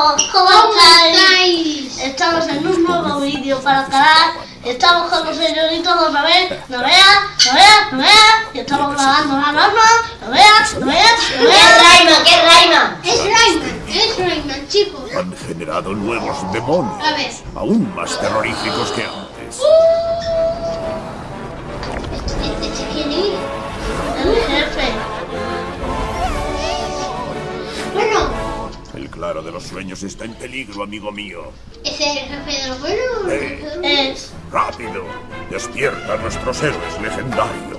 ¿cómo, ¿Cómo estáis? estáis? Estamos en un nuevo vídeo para el canal. Estamos con los señoritos otra vez. No veas, no veas, no veas. Y estamos grabando la norma. No veas, no veas, no ¿Qué veas. Rayman? ¿Qué Rayman? Es Rayman, es Rayman, chicos. Han generado nuevos demonios, A ver. aún más terroríficos que antes. Este, este quién es. El jefe. El claro de los sueños está en peligro, amigo mío. es el jefe de los buenos. Eh. Es. ¡Rápido! ¡Despierta a nuestros héroes legendarios!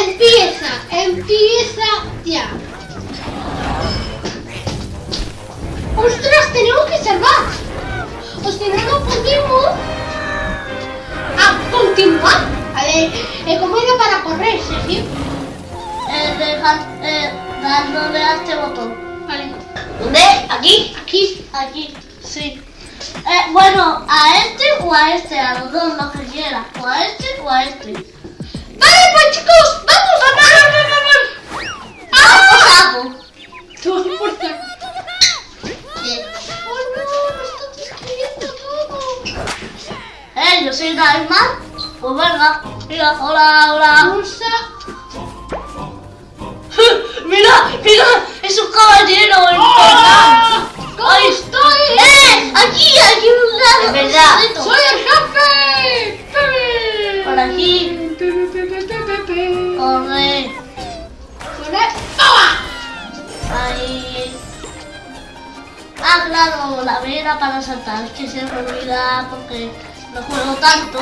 Empieza, empieza ya. ¡Ostras, tenemos que salvar! O si no, no podemos a continuar. A ver, eh, ¿cómo era para correr, Sergio? Eh, deja, eh, dándole a este botón. Vale, ¿Dónde? ¿Aquí? aquí. Aquí, sí. Eh, bueno, a este o a este, a los dos, lo que quieras. O a este o a este. Vale, pues chicos, vamos a parar. ¡Ah! Sapo. Todo por saco. Oh no, me está destruyendo todo. Eh, yo soy Diamond. Pues venga. Mira, hola, hola. Pulsa. mira, mira, es un caballero. el ¡Ah! ¿Cómo Ay, estoy? ¡Eh! Aquí, aquí un lado. Es verdad. ¡Soy el jefe! ¡Pepe! Por aquí. Corre. Corre. ¡Toma! Ahí. Ah, claro, la vera para saltar. Es que se me olvida porque no juego tanto.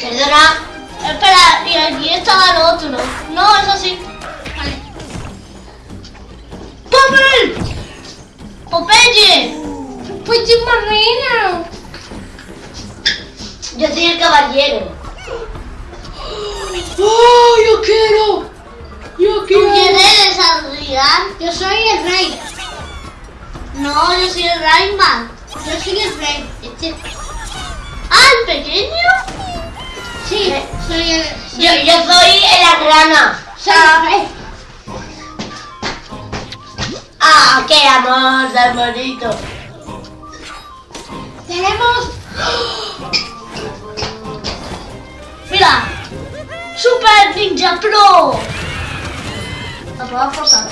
Perdona. Espera, y aquí estaba lo otro. No, eso sí. Vale. ¡Popeye! ¡Popeye! Pues yo marina. Yo soy el caballero. ¡Oh, yo quiero! ¡Yo ¿Tú quién eres, Adrián? Yo soy el rey. No, yo soy el Rayman. Yo soy el rey. Este. ¿Ah, el pequeño? Sí, soy el. Soy, Yo, yo soy la rana. soy el rey. ¡Ah, qué amor tan bonito! Tenemos. Mira. Super Ninja Pro. A probar cosas.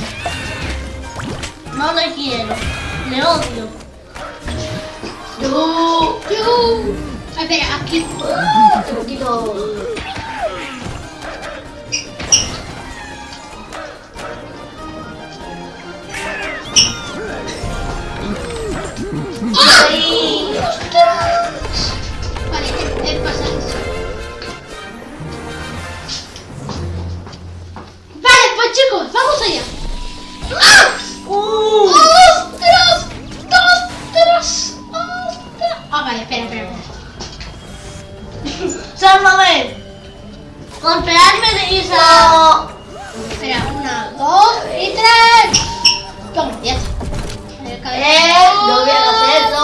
No le quiero. né? Óbvio. Do. Do. Vai pegar aqui. Uh, aqui do. Ai! Olha, ele vamos allá. ¡Ah! ¡Uh! ¡Ostras! ¡Ostras! ¡Ostras! Ah, vale, espera, espera. ¡Sálvame! Golpearme de Isa. Espera, una, dos y tres. Toma, ya está. ¡Eh! ¡No voy a hacer eso!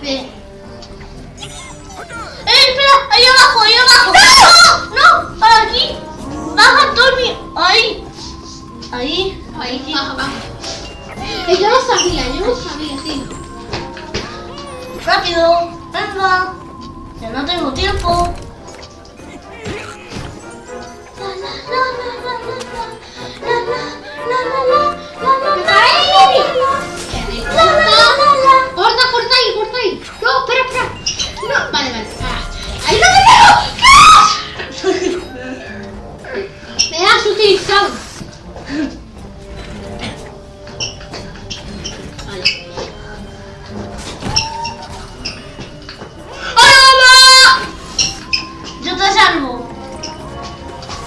Bien. ¡Eh, espera! ¡Ahí abajo, ahí abajo! ¡No! ¡No! ¡Para aquí! ¡Baja, Tony! ¡Ahí! Ahí. Ahí, baja, baja. Que yo lo sabía, yo lo sabía, tío. Rápido, venga. Ya no tengo tiempo. ¡Corta, corta ahí, corta ahí! ¡No, espera, espera! ¡No! Vale, vale. Ah, ¡Ahí lo tengo! ¡Me has utilizado!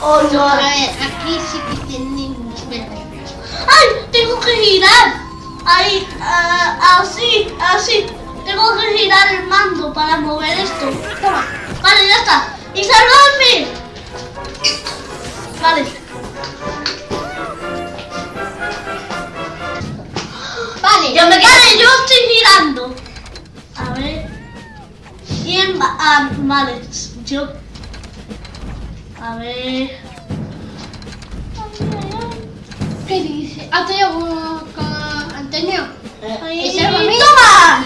¡Oh, no! A ver, aquí sí que tenemos. Espera, espera, espera. ¡Ay! Tengo que girar. Ahí, ah, así, así. Tengo que girar el mando para mover esto. Toma. Vale, ya está. ¡Y salvarme! Vale. Vale, Yo me quedo. Vale, yo estoy girando. A ver. ¿Quién va? Ah, vale, yo. A ver. ¿Qué dice? Antonio con, Antonio. Ay, ¿Ese es? ¡Toma!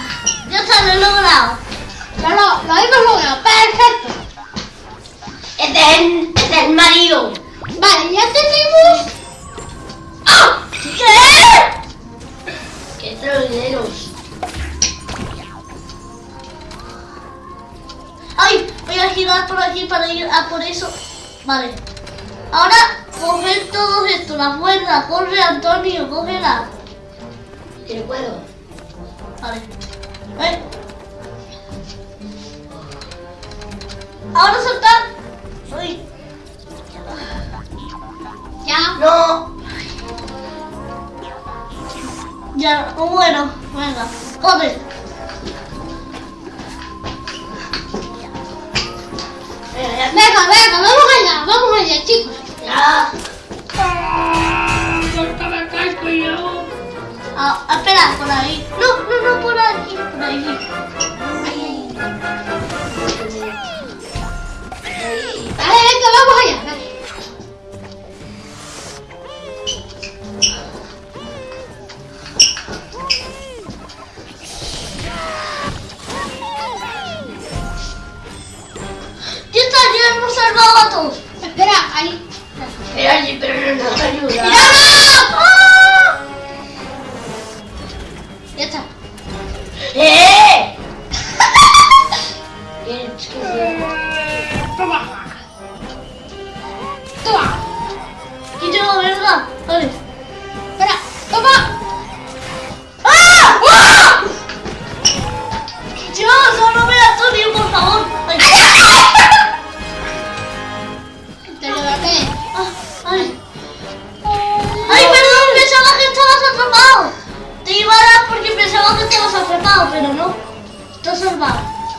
Ya está, lo he logrado. Lo, lo hemos logrado. Perfecto. Este es el, este es el marido. Vale, ya tenemos. ¡Ah! ¿Qué? ¡Qué trolleros! ¡Ay! Voy a girar por aquí para ir a por eso. Vale. Ahora, coger todo esto, la cuerda. Corre, Antonio, cógela. Que no puedo. Vale. ¿Eh? Ahora saltar. Ay. Ya. No. Ya, bueno, venga, corre. Ah, espera, por ahí. No, no, no, por aquí, por ahí. Ay,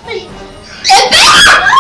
salvado. Ay.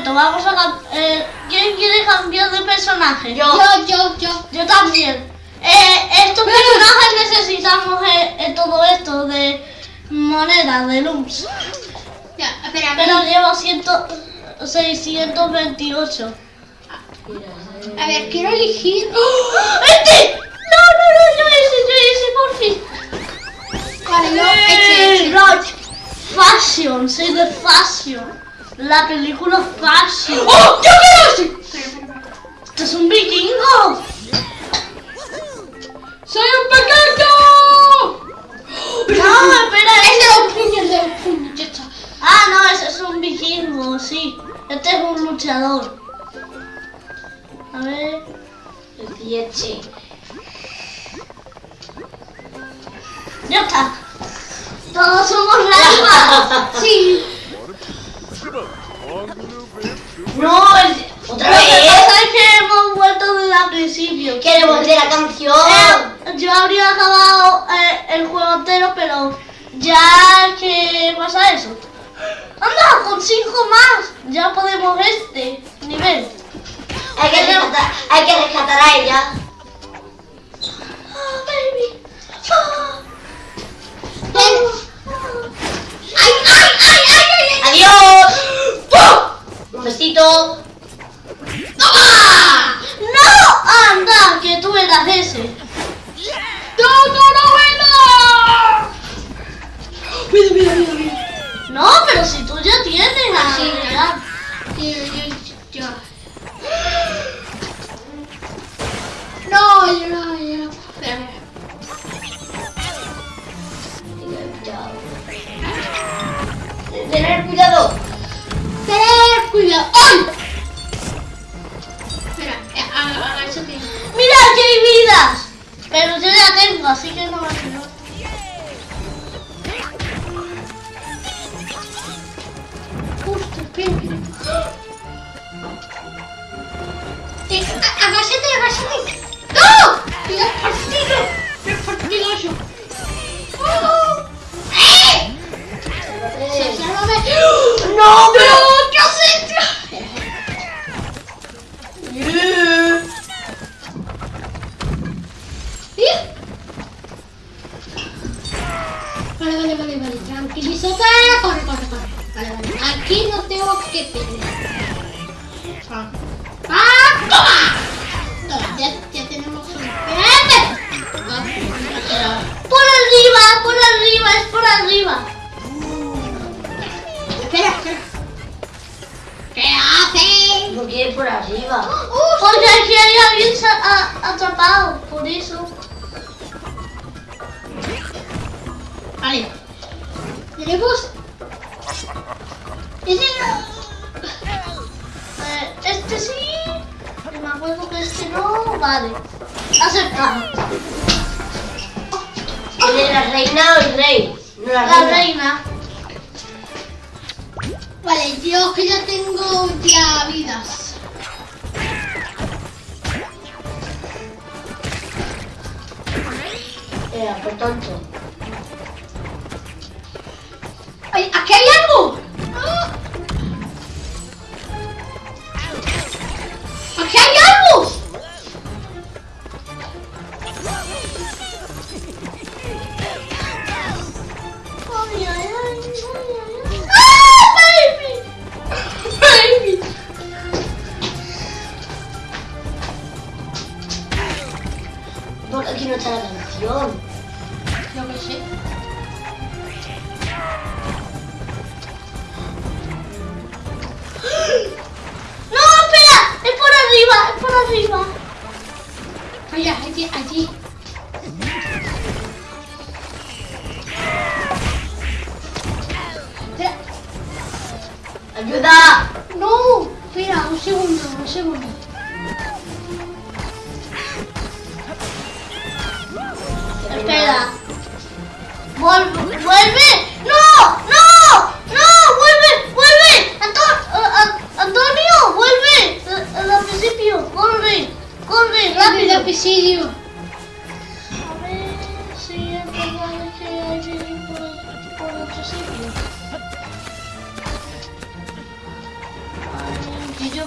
Momento, vamos a eh, ¿Quién quiere cambiar de personaje? Yo. Yo, yo, yo. Yo también. Eh, estos personajes necesitamos eh, eh, todo esto de moneda, de luz. Ya, espera, Pero llevo 100, 628. A ver, quiero elegir. ¡Oh! ¡Este! No, no, no, yo ese, yo ese, por fin. Vale, yo, Eh, este, este. Rock. Fashion, soy de Fashion. La película Fashion. ¡Oh! ¡Yo quiero! ¡Esto es un vikingo! ¡Soy un pequeño! No, espera, Es de los puños, de los puños, ya está. Ah, no, ese es un vikingo, sí. Este es un luchador. A ver. El siete. Ya está. Todos somos ramas. Sí. No, otra vez. es que hemos vuelto desde el principio. Queremos de la canción. Eh, yo habría acabado eh, el juego entero, pero ya que pasa eso. Anda, con cinco más. Ya podemos este nivel. Hay que rescatar, hay que rescatar a ella. Ah, baby. Ah. Ven. ¡Ay, ay, ay, ay, ay! ay! ¡Adiós! ¡Pum! Un besito. ¡Toma! ¡No! ¡Anda! Que tú eras ese. ¡No, no, no, bueno! Mira, mira, mira, mira. No, pero si tú ya tienes a Sí, Gerard. Yo, yo, yo. No, yo no, yo no. Espera. Tener cuidado. Tener cuidado. ¡Ay! Espera, eh, agáchate. ¡Mira que hay vidas! Pero yo ya tengo, así que no me ayudo. Justo, espera. Eh, agáchate, agáchate. ¡No! ¡Mira, partido! ¡Qué partidazo! ¡Oh! ¡Eh! Eh, ¡Sálvame! No,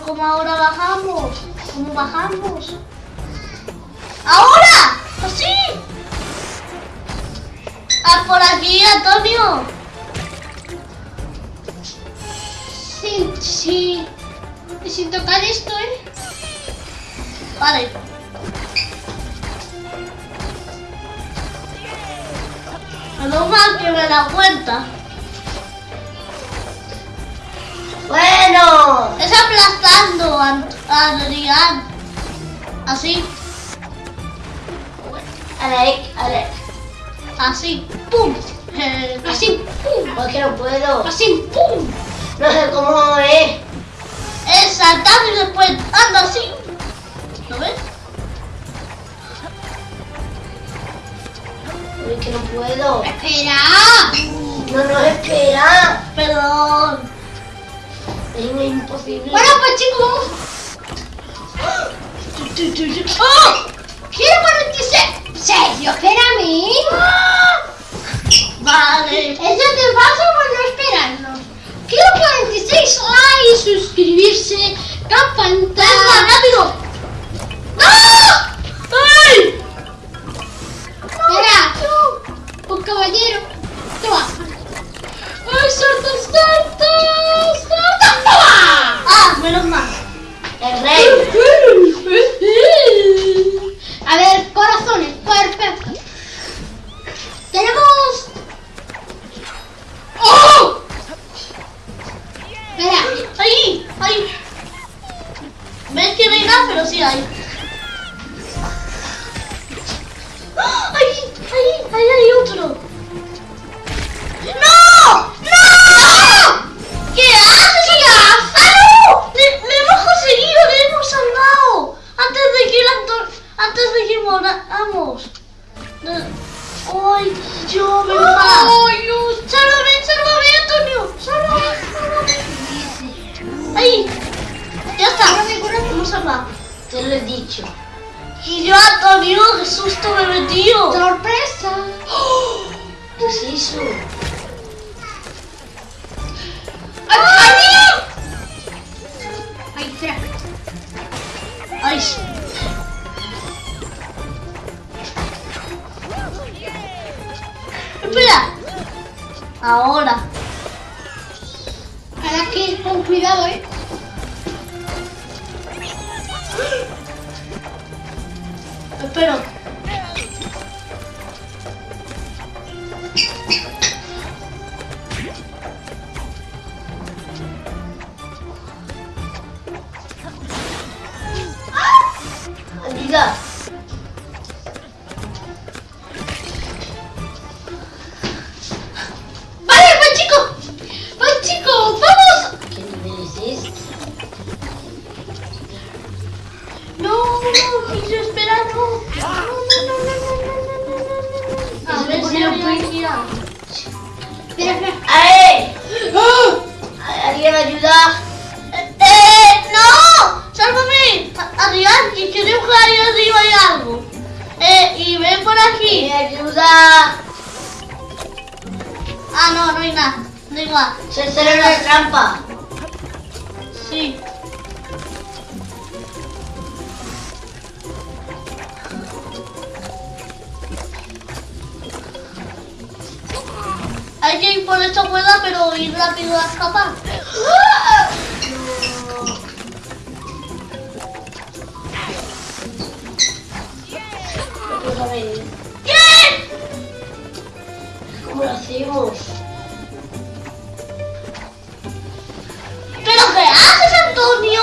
cómo ahora bajamos? ¿Cómo bajamos? ¡Ahora! ¡Así! ¡Ah, por aquí, Antonio! Sin, sí. Sin tocar esto, ¿eh? Vale. Menos mal que me dado cuenta. Bueno. Es aplastando a, Adrián. Así, Alec, Alec. así. ¡Pum! Eh, Así, pum. ¿Por qué no puedo? Así, pum. No sé cómo es. Es saltar y después anda así. ¿Lo ves? Es que no puedo. Espera. No nos espera. Perdón. Es imposible. Bueno, pues chicos, vamos. ¡Oh! ¡Quiero 46! ¿Serio? Espérame. Vale. Eso te pasa por no esperarnos. Quiero 46 likes, suscribirse, campanita. ¡Venga, rápido! ¡No! ¡Ay! Espera. Un caballero. Hey! Ah, no, no hay nada. Da igual. Se será una trampa. Sí. Hay que ir por esta cuerda, pero ir rápido a escapar. ¿Qué? ¿Cómo lo hacemos?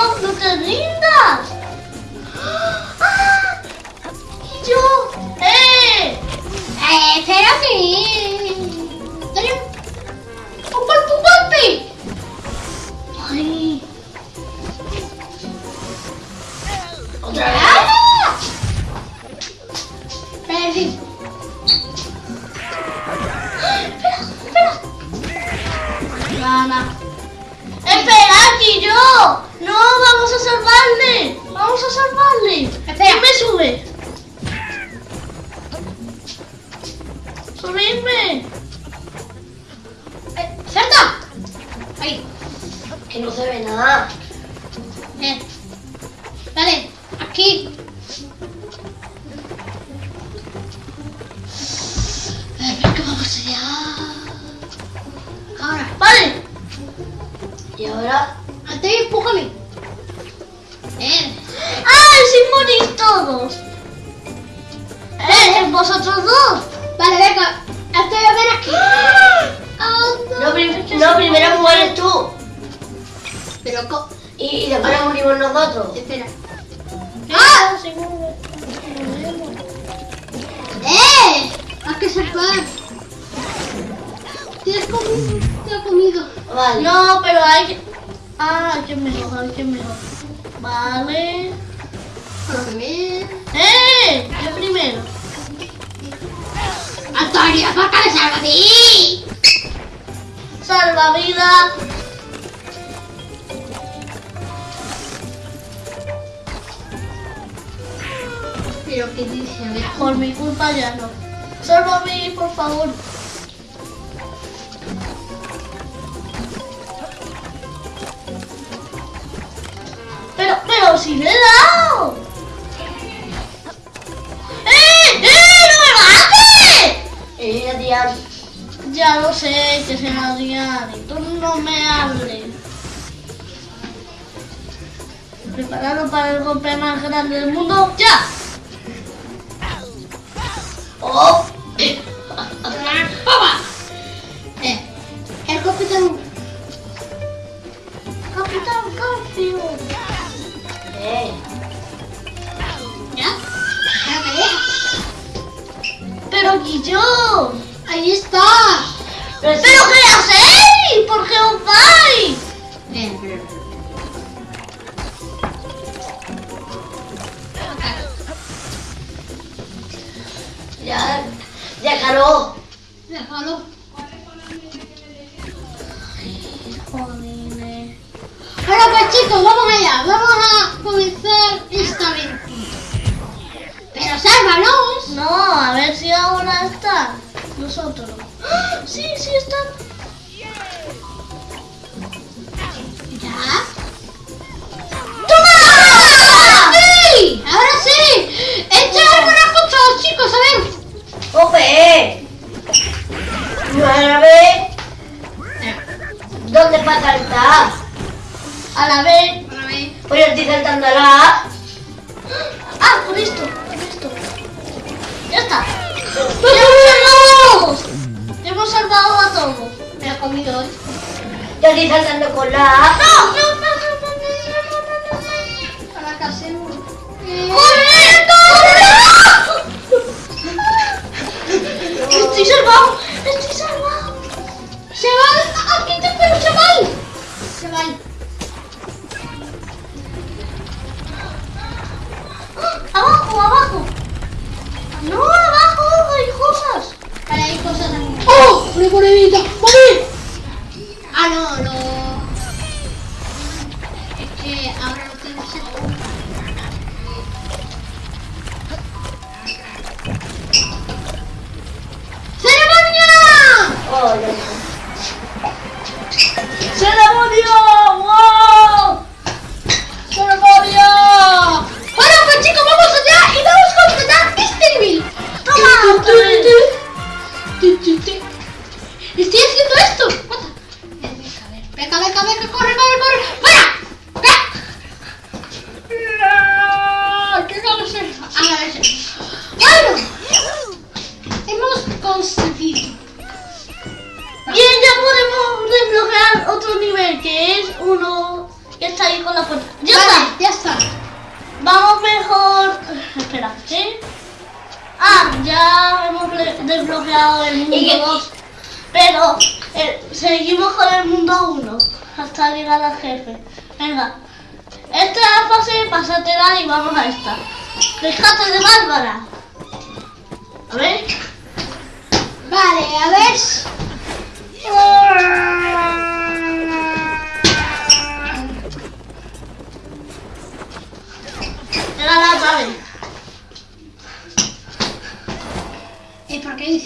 çok sıkıldın da. É. É, Ee, Ferhat iyi. Bueno. Eh. Vale, aquí. Venga, que vamos allá. Ahora, vale. Y ahora ¡Si le he dado! ¡Eh! ¡Eh! ¡No me mates! Eh, Adrián. Ya lo sé, que se me Adrián. Y no me hables. Preparado para el golpe más grande del mundo. ¡Ya! ¡Oh! ¡Ah! ¡Sí, sí están! ¿Ya? ¡Toma! ¡Sí! ¡Ahora sí! ¡Echa algunas cosas, chicos! A ver. ¡Ope! A la vez. ¿Dónde va a saltar? A la vez. A la vez. Saltando a la Ah, por esto, por esto. Ya está. Hemos salvado a todos. Me ha comido hoy. Yo estoy saltando con la... ¡No! ¡No, no, no, no, ¡Estoy salvado! ¡Estoy salvado! ¡Chaval! ¡Aquí te espero, chaval! Chaval. ¡Abajo, abajo! ¡No, abajo! ¡Hay cosas! hay cosas también. ¡Oh! ¡Una monedita! Ah, no, no. Es que ahora no tengo ¡Ceremonia! ¡Oh, no!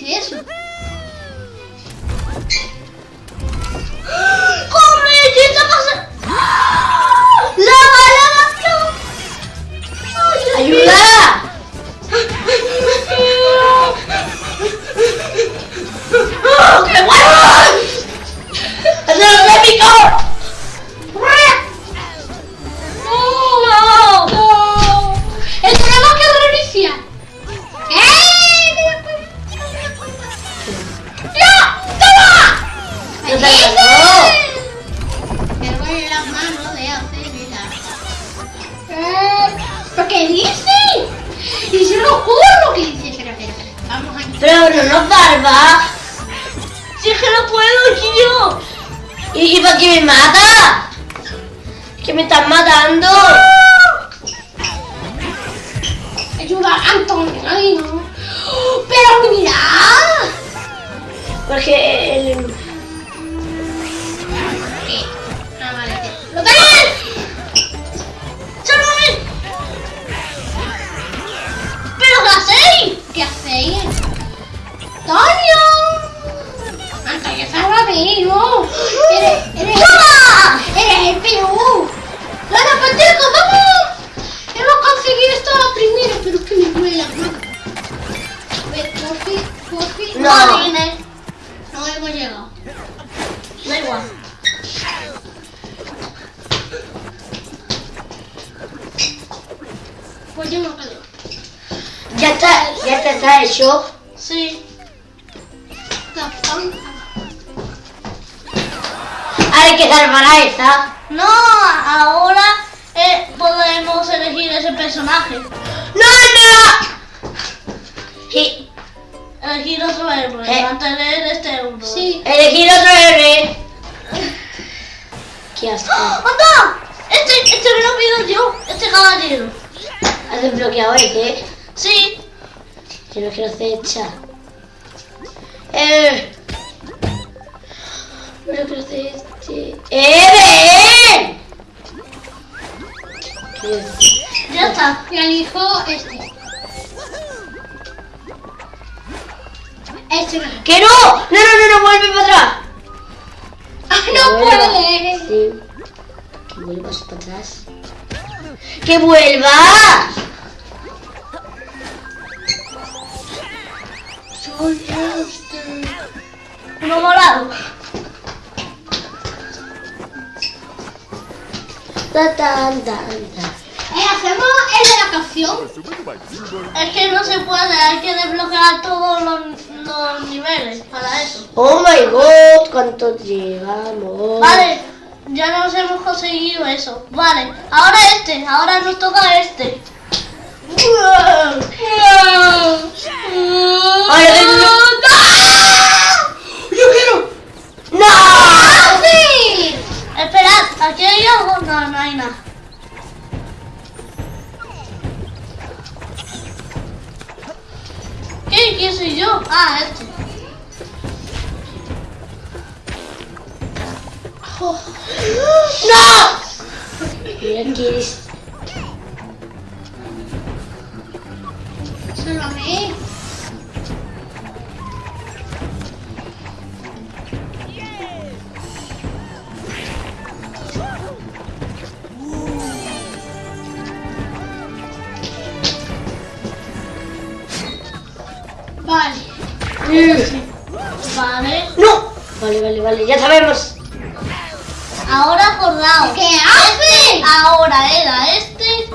dije eso. ¡Corre! ¿Qué ¡Lava, lava, lava! ¡Ayuda! ¡Oh, ¡Qué bueno! ¡Se lo Si es que no puedo, niño. ¿Y, para qué me mata? Que me están matando. Ayuda, Antonio. Pero mira. Porque eh, Este no. ¡Que no! ¡No, no, no, no! ¡Vuelve para atrás! ¡Ah, no vuelva. puede! Sí. Que vuelvas para atrás. ¡Que vuelvas! Soy este. Uno morado. Ta, tan, tan, tan. Eh, hacemos el de la canción. Es que no se puede. Hay que desbloquear todos los, los niveles para eso. ¡Oh my god! ¿Cuánto llevamos? Vale. Ya nos hemos conseguido eso. Vale. Ahora este. Ahora nos toca este. ¡Yo quiero! ¡No! ¡Sí! Esperad, ¿aquí hay algo? No, no hay nada. ¿Qué? ¿Quién soy yo? Ah, este. ¡No! Mira eres. Sálvame. Vale, ya sabemos. Ahora acordaos. ¿Qué hace? Ahora era este.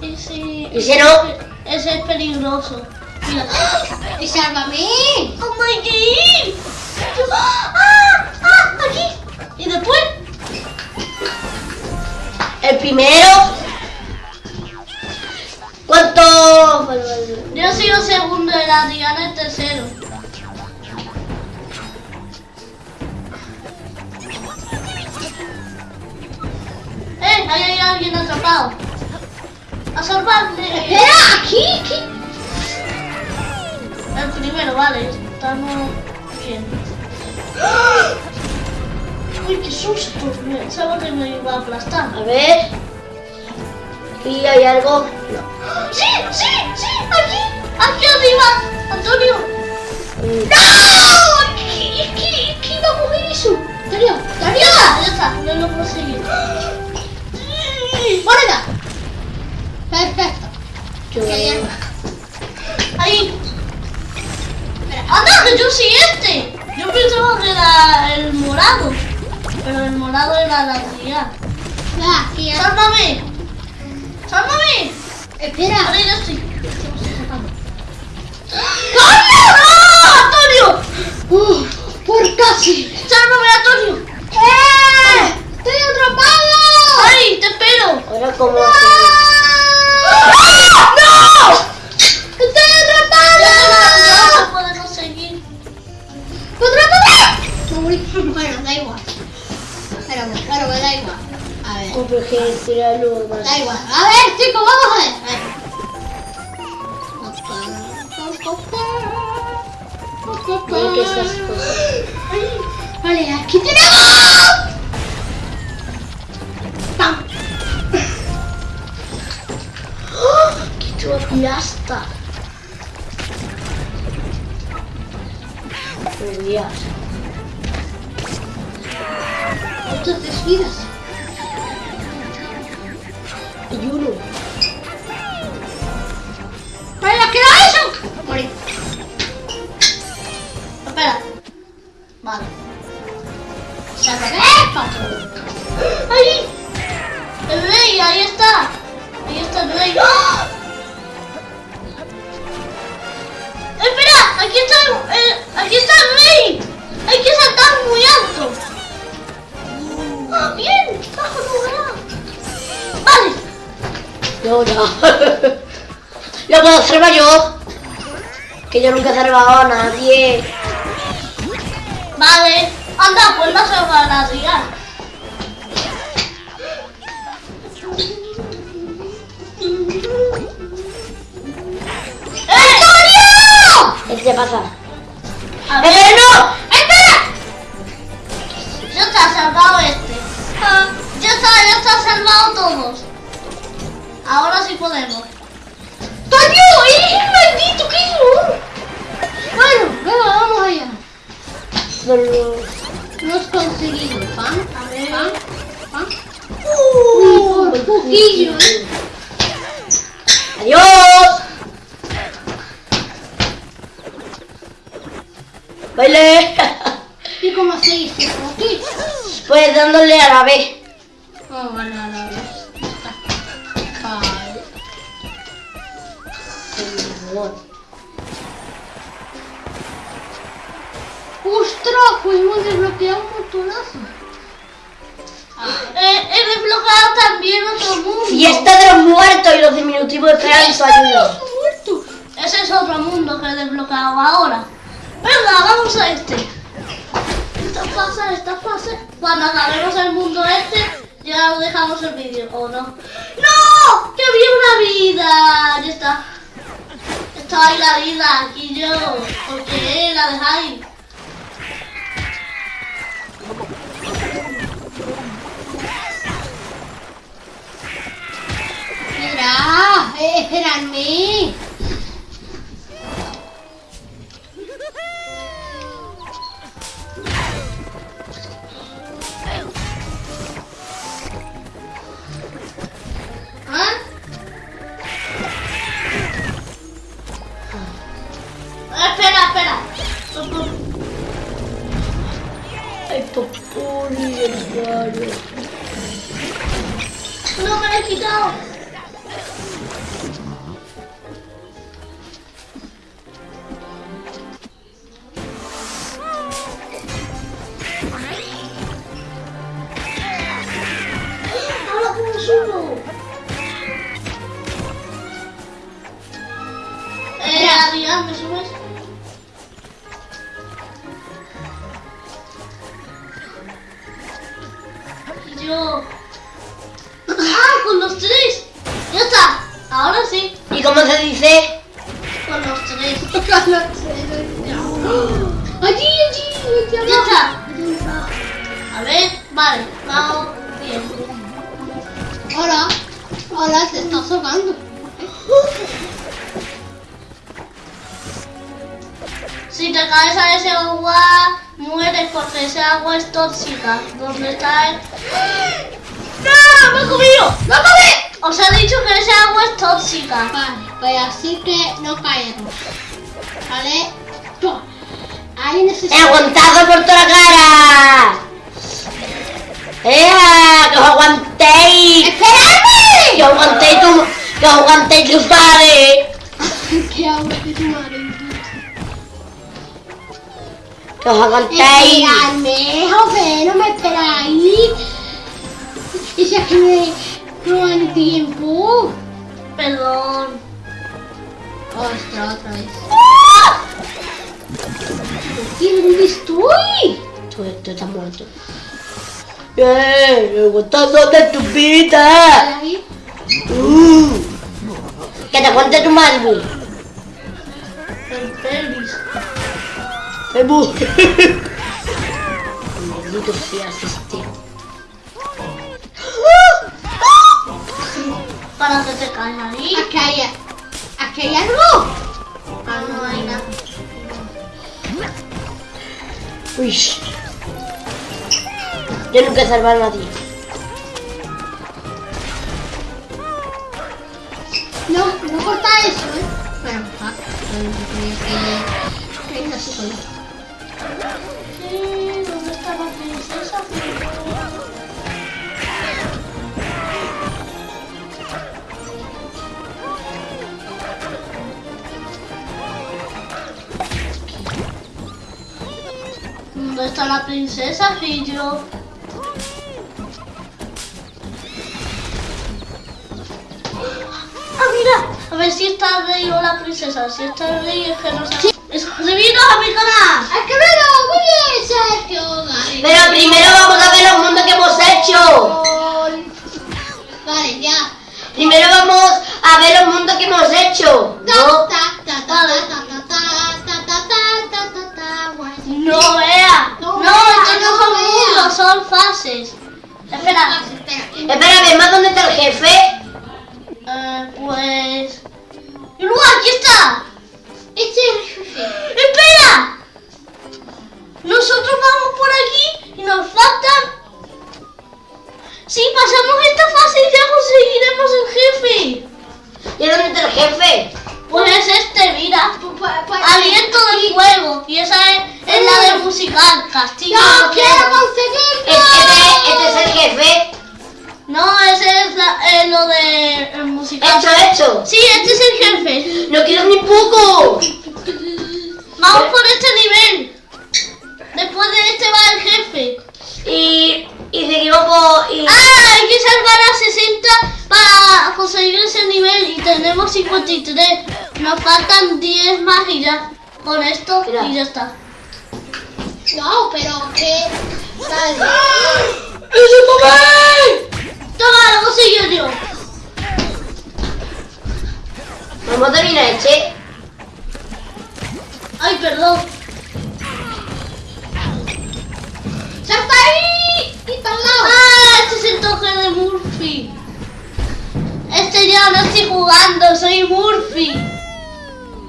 Ese. Ese no. Ese es peligroso. Mira. Y sálvame. ¿Cómo hay que ir? ¡Ah! ¡Ah! Aquí. Y después. El primero. ¿Cuánto? Yo he sido segundo y la Diana es tercero. Alguien atrapado. ¡A salvarle! Espera, aquí, aquí. El primero, vale. Estamos bien. ¡Uy, qué susto! Pensaba que me iba a aplastar. A ver. Aquí hay algo. No. ¡Sí! ¡Sí! ¡Sí! ¡Aquí! ¡Aquí arriba! ¡Antonio! Mm. ¡No! Aquí, aquí, aquí iba a coger eso. Darío, Darío. ¡Ya! ¡Ya está! ¡Ya lo conseguí! ¡Moneda! Perfecto. Yo- algo. ¡Ahí! ¡Anda! ¡Que yo soy este! Yo pensaba que era el morado. Pero el morado era la tía. Ah, ¡Sálvame! ¡Sálvame! Espera. Ahora ya estoy. ¡Antonio! Uh, por casi. ¡Sálvame, Antonio! ¡Eh! ¡Estoy atrapado! ¡Ay! ¡Te espero! Ahora cómo hacemos. ¡No! ¡Estoy Ya atrapado! no podemos seguir. Morí. Bueno, da igual. Pero bueno, me da igual. A ver. Pero que. Da igual. A ver, chicos, vamos a ver. A ver. Que. Vale, aquí tenemos. ¡Pam! ¡Qué chupiasta! Oh, Dios. Otras tres Salvado a nadie. Vale. Anda, pues van a Adrián. Si te caes a ese agua, mueres porque ese agua es tóxica. ¿Dónde está el...? ¡No! ¡Me he comido! ¡No comí! Os he dicho que ese agua es tóxica. Vale, pues así que no caemos. ¿Vale? Ahí necesito... ¡He aguantado por toda la cara! ¡Ea! ¡Que os aguantéis! ¡Esperadme! ¡Que os aguantéis tu... ¡Que os aguantéis tu padre! ¿Qué hago de tu madre? ¡Que os aguantéis! Esperadme, joder, no me esperáis. Y si es que me roban el tiempo. Perdón. Ostras, otra vez. ¿Y dónde estoy? Tú, tú estás muerto. ¡Bien! ¡Aguantando de tu vida! Ahí. Uh. ¡Que te aguante tu madre! El pelvis. ¡Me bu- Maldito seas este. Para que te caes ahí. Aquí hay, aquí hay algo. Ah, no hay nada. Uy. Yo nunca he salvado a nadie. No, no corta eso, ¿eh? Bueno, ah, que, que hay ¿Dónde está la princesa, Fillo? ver si está el rey o la princesa. Si está el rey es que no sabe. Suscribiros a mi canal. ¡Escríbelo! ¡Muy bien, Sergio! Vale. Pero primero vamos a ver los mundos que hemos hecho. Vale, ya. Primero vamos a ver los mundos que hemos hecho. No, no era. No, estos no son mundos, son fases. Espera. Espera, ¿ves más dónde está el jefe? Eh, pues... ¡No, aquí está! Este es el jefe. Nosotros vamos por aquí y nos faltan. Si pasamos esta fase ya conseguiremos el jefe. ¿Y dónde está el jefe? Pues es este, mira. Pues, pues, pues, Aliento del fuego. Y esa es, es la del musical, Castillo. ¡No de quiero conseguirlo! Este, este es el jefe. No, ese es la- eh, lo del musical. Hecho, hecho. Sí, este es el jefe. No quiero ni poco. Vamos por este nivel. Después de este va el jefe. Y, y seguimos por... Y, Ah, hay que salvar a 60 para conseguir ese nivel y tenemos 53. Nos faltan 10 más y ya. Con esto Mira. y ya está. No, pero que... Vale. Toma, lo consigo yo. Vamos a terminar este. Ay, perdón. ¡Salta ahí! ¡Y para el lado! Ah, este es el toque de Murphy. Este ya no estoy jugando, soy Murphy.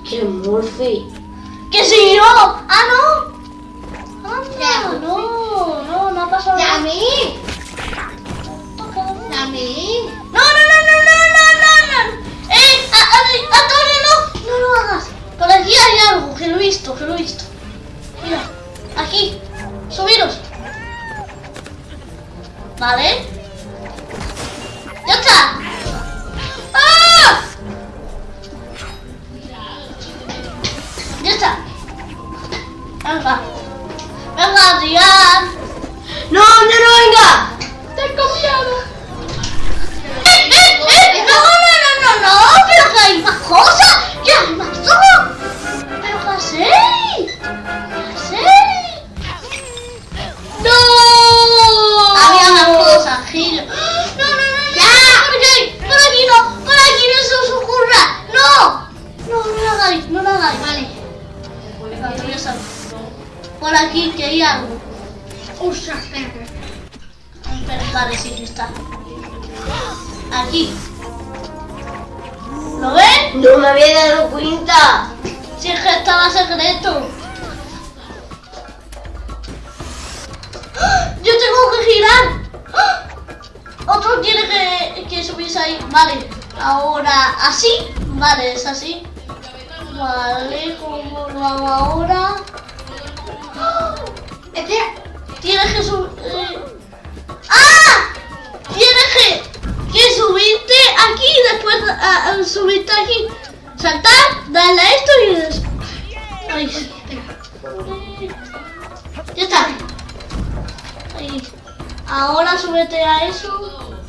Quiero Murphy. ¿Qué soy yo? Ah, no. Anda, no, no, no ha pasado nada. Toque de Murphy. ¡Dame! No, no, no, no, no, no, no, no. Eh, a, a, Antonio, no, no lo hagas. Por aquí hay algo, que lo he visto, que lo he visto. Mira, aquí, subiros. Vale. Ya está. ¡Ah! Ya está. Venga. Venga, Adrián. No, no, no, venga. ¡Tengo miedo! ¡Eh, eh, eh! ¡No, no, no, no, no! ¡Pero que hay más cosas! ¡Que hay más todo! ¡Pero hacéis! ¿Qué hacéis? ¡No! ¡No! No, no lo hagáis, no lo hagáis. Vale. Por aquí, que hay algo. ¡Ostras, espérate! Pero vale, sí, sí está. Aquí. ¿Lo ves? No me había dado cuenta. Si es que estaba secreto. ¡Ah! Yo tengo que girar. ¡Ah! Otro quiere que, que subirse ahí. Vale. Ahora así. Vale, es así. Vale, ¿cómo lo hago ahora? ¡Ah! Espera. Tienes que subir. ¡Ah! Tienes que, subirte aquí y después ah, subirte aquí. Saltar, darle a esto y des- Ay. Ya está. Ahí. Ahora súbete a eso.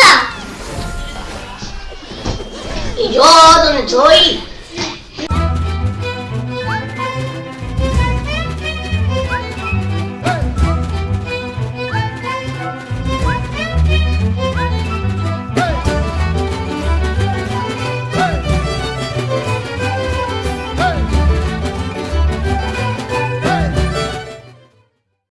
હતા જો તમે જોઈ